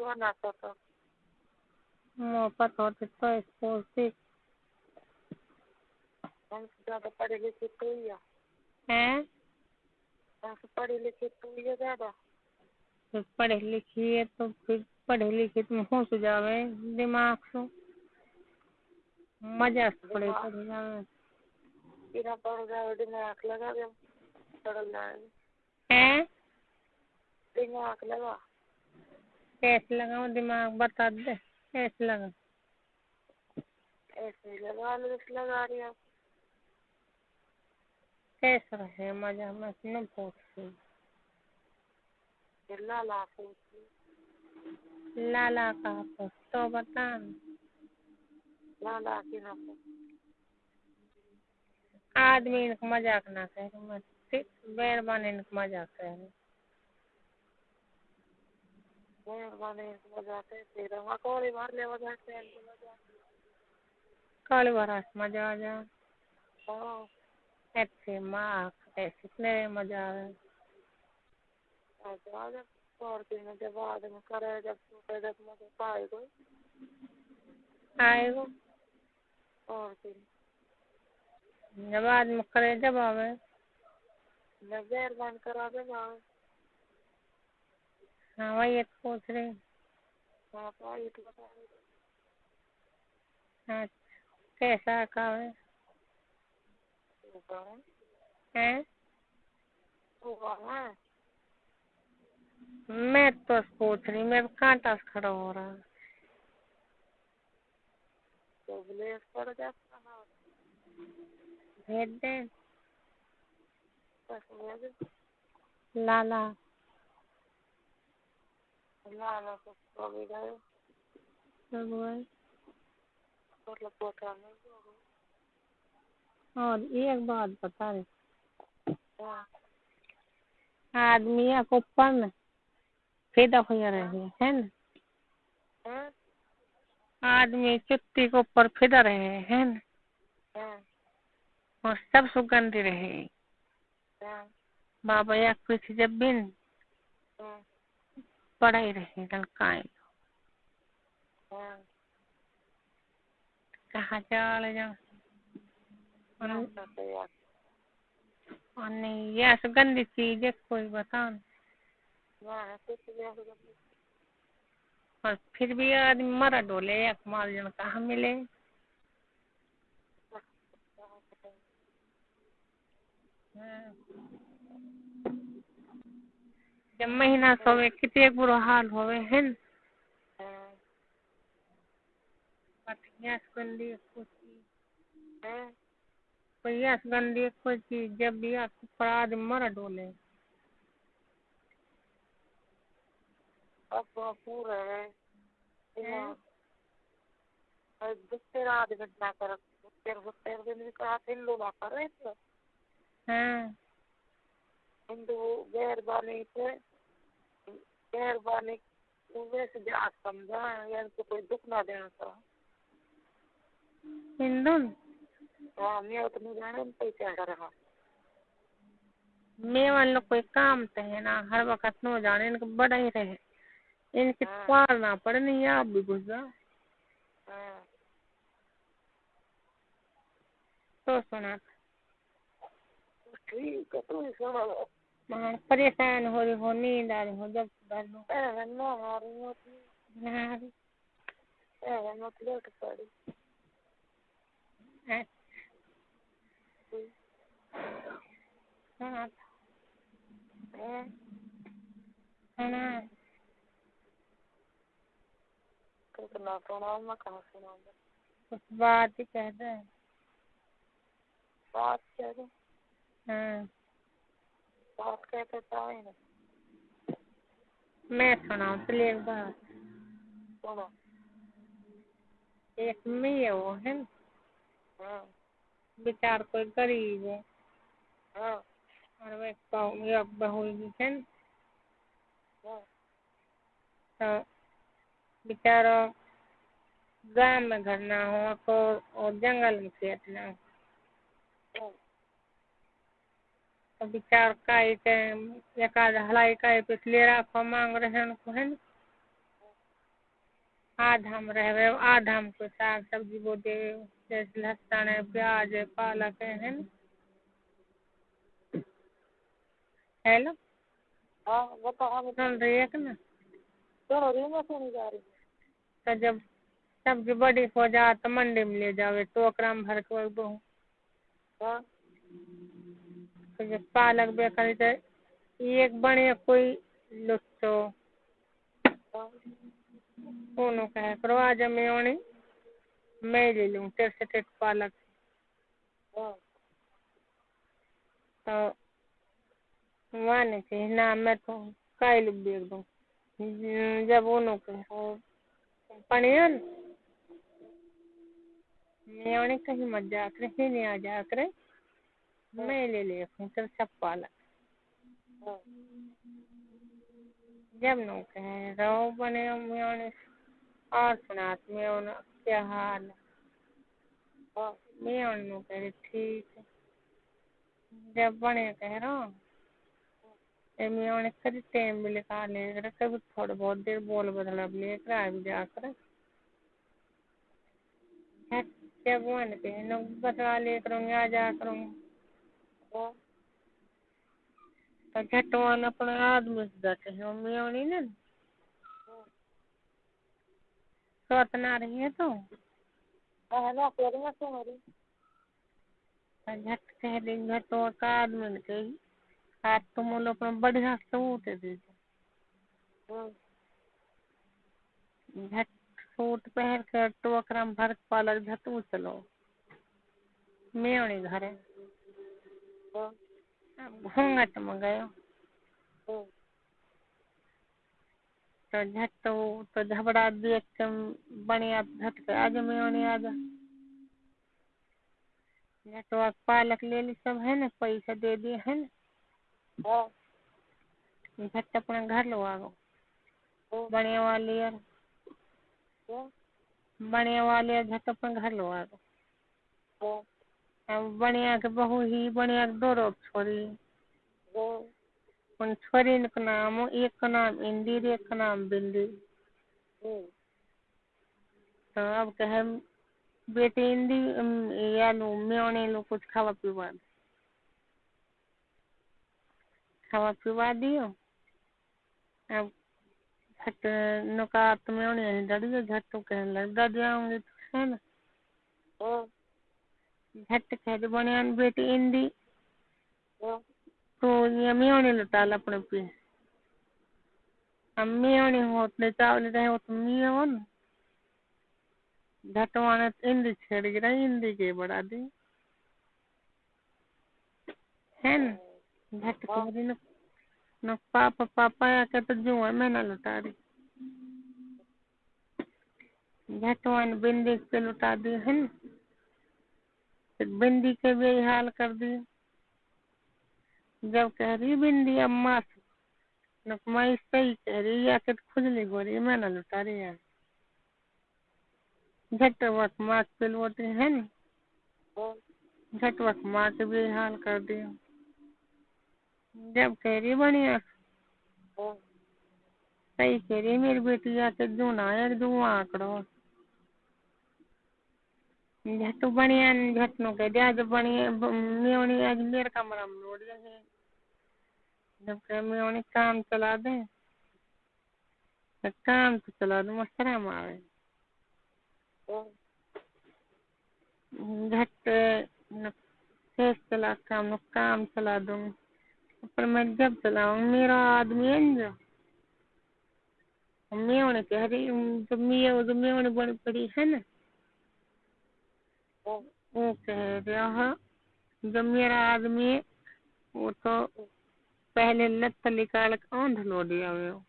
तो ना तो मोह पता होते तो स्कूल सीख हमसे ज़्यादा पढ़े लिखे तो ही है हैं हमसे पढ़े लिखे तो ही है ज़्यादा फिर पढ़े लिखिए तो फिर पढ़े लिखे तुम होश जावे दिमाग से मज़ा से पढ़े दिमाग- पढ़े जावे बिना पढ़ जाए दिमाग लगा जब पढ़ जाएगा हैं दिमाग लगा कैसे लगाओ दिमाग बता दे कैसे लगा। ऐसे ही लगा लो जैसे लगा रही हो। कैसे रहे मज़ा में न पूछती लाला पूछी लाला का तो तो बता। लाला की ना पूछ। आदमी इनका मज़ाक ना करे मत ठीक मेहरबानी इनका मज़ाक करे मेहरबानी बजाते फिर हम कौड़ी मार ले बजाते हैं बजा काली बरस मज़ा आ जा। हाँ। ऐसे माँ ऐसे कितने मज़ा आवे अच्छा जब और जब बाद में करे जब टूटे जब मुझे पाए कोई आएगो और दिन जब आदमी करे जब आवे। मैं मेहरबान करा दे भाव हाँ वही तो पूछ रही हाँ। हाँ कैसा कावे सुबह हैं। मैं तो पूछ रही मैं कांटा से खड़ा हो रहा तो ब्लेस पड़ जाता है। भेज दे। लाला। और एक बात बता रही आदमी को में फिदा हो रहे है ना आदमी चुत्ती के ऊपर फिदा रहे है ना और सब सुगंधी रहे बाबा एक पीछे जब बिन हाँ पड़े रहे ललकाए हाँ कहा चाल जा यार और नहीं ये सुगंधी चीज़ है कोई बता। हाँ और फिर भी आदमी मरा डोले एक माल जन कहाँ मिले हाँ। जब महीना सोवे कितने बुरा हाल होवे है न पठिया सुगंधी कुछ हाँ पहिया सुगंधी कोई चीज़ जब भी आपको आदमी मरा डोले अब तो पूरा है हैं? और दूसरे रात घटना कर हाँ हिंदू गैर बानी थे गैर बानी वैसे जात समझा यार तो कोई दुख ना देना? हाँ मैं उतनी जाने में पैसा रहा मैं कोई काम तो है ना हर वक्त नो जाने इनको बड़ा ही रहे। इनके हाँ। पार ना पड़े नहीं आप भी घुस जाओ हाँ। तो सुना। ठीक है तू सुना हाँ, परेशान हो रही हो नींद आ रही हो जब हाँ, हाँ, हाँ, कितना सुनाऊँ मैं कहाँ सुनाऊँगा? कुछ बात ही कह दे। बात कह दो। हाँ। मैं सुनाऊँ चलिए एक बात सुनो। एक मैं वो है न, हाँ। बेचार कोई गरीब है। हाँ। और वे बहू एक बहू है न, हाँ। तो बेचारा गाँव में घर ना हो तो और जंगल में खेत ना हो हाँ। तो बेचार काई के एक आध हलाई काई पे ले रखो मांग रहे हैं उनको है न आधा हम रहबे आधा हम कोई साग सब्ज़ी बो दे जैसे लहसुन है प्याज है पालक है है हेलो हाँ बताओ हम सुन रही है कि ना? सुन रही मैं सुनी जा रही। तो जब सब्ज़ी बड़ी हो जा तो मंडी में ले जावे टोकरा में भर के दो हाँ। जब पालक बेकरी तो। एक बने कोई हाँ कोनो कहे करो आज मैं ओनी मैं ले लूँ, तेरे से टेट पालक तो वहाँ नहीं ना, मैं तो काल बेच दूँ जब उन्हों के हो पनियर मैं ओनी कहीं मत जा ही नहीं आ जा, करे? मैं ले ले हाँ। जब नो कहे रहो बने मैं ओनी और सुना मैं ओना क्या हाल है। हाँ। मैं ओनी कहे ठीक जब बने कह रहा। उन्हें कभी टाइम भी लिखा लेकर कभी थोड़ा बहुत देर बोल बदला भी लेकर आ भी जाकर जब वन पे न बदला लेकर आ जा करूँगी। तो से ने सोतना रही है तो हाँ ना कह रही मैं सुन रही तो झट कह झटवा का आदमी ने कही आज तुम लोग अपना बढ़िया सूट दीजिए हाँ झट सूट पहन कर तो ओकरा में भर पालक झटू चलो मैं उन्हीं घरे हाँ में गयो हाँ तो झट तो तो झबड़ा देख के बढ़िया झट के आज मैं उन्हीं आ जा झटवा पालक ले ली सब है ना पैसा दे दिए है ना झट अपना घर लो आ गो हाँ बढ़िया वाली यार बढ़िया वाली झट अपना घर लो आ गो हाँ अब बढ़िया के बहू ही बढ़िया के दो रोक छोड़ी हाँ उन छोरी के नाम एक का नाम इंदिर एक का नाम बिंदी हम्म तो अब कहे बेटी इंदी अम, या लो मैं लो कुछ खावा पीवा दे। खावा पीवा दियो अब झट नुका तो मैं उन्हें डरियो झट तो कहने लग डर जाऊँगी तो है ना हाँ झट कह दे बढ़िया बेटी इंदी। हाँ। तो ये मैं उन्हें लुटाल अपने पे। अब मैं उन्हें होते चावल रहे हो तो मैं हो ना इंदी छेड़ गिरा इंदी के बढ़ा दी। है ना? झट कह रही न न पापा पापा आके तो जो है मैं ना लुटा रही झटवान बिंदी पे लुटा दी है ना? बिंदी के भी हाल कर दिए जब कह रही बिंदी अम्मा मैं सही कह रही, या के खुजली रही मैं ना लुटा रही है। झट वक्त माँ के पिलवटी है ना। झट वक्त माँ के भी हाल कर दिया जब कह रही हाँ। सही कह रही, मेरी बेटी, या आके जूना एक दो आंकड़ो। झट बढ़िया न झट नो कह दिया जब बढ़िया मेवनी आज मेरे कमरा में लोड है जब कह मेवनी काम चला दे काम तो चला दो में हाँ झट न फेस चला काम न काम चला दूँ पर मैं जब चलाऊँ मेरा आदमी है जो मेवनी कह रही हूँ, जब मेव जो मेवनी बड़ी पड़ी है ना रहा है, जब मेरा आदमी वो तो पहले लत निकाल के आंध लो दिया वो